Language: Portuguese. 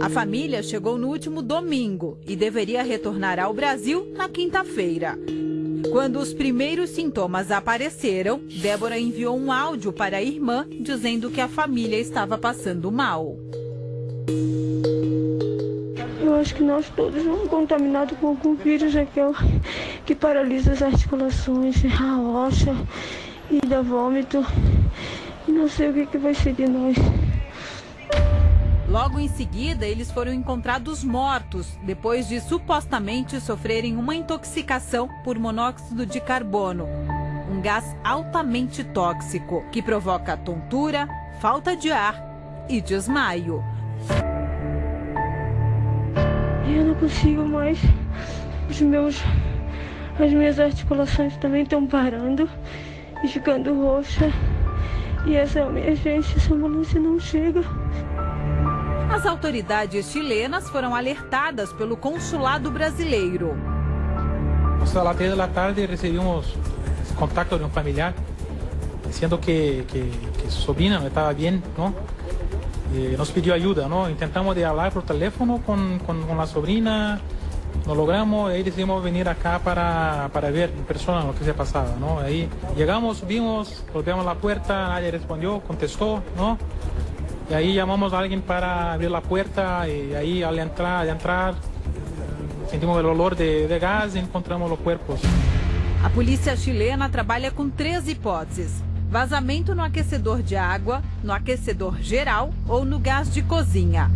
A família chegou no último domingo e deveria retornar ao Brasil na quinta-feira. Quando os primeiros sintomas apareceram, Débora enviou um áudio para a irmã dizendo que a família estava passando mal. Eu acho que nós todos vamos contaminados com algum vírus, Raquel, que paralisa as articulações, a rocha e dá vômito. E não sei o que, que vai ser de nós. Logo em seguida, eles foram encontrados mortos depois de supostamente sofrerem uma intoxicação por monóxido de carbono, um gás altamente tóxico que provoca tontura, falta de ar e desmaio. Eu não consigo mais. Os meus, as minhas articulações também estão parando e ficando roxa. E essa emergência, essa ambulância não chega. As autoridades chilenas foram alertadas pelo consulado brasileiro. Às três da tarde, recebemos contato de um familiar dizendo que, que, que su sobrina não estava bem, não? E nos pediu ajuda, não? Tentamos de por telefone com, com, com a sobrina, logramos, aí decidimos vir acá para, para ver em persona o que se passava, não? Aí chegamos, subimos, golpeamos a porta, nadie respondeu, contestou? E aí chamamos a alguém para abrir a porta e aí ao entrar, ao entrar sentimos o olor de, de gás e encontramos os corpos. A polícia chilena trabalha com três hipóteses: vazamento no aquecedor de água, no aquecedor geral ou no gás de cozinha.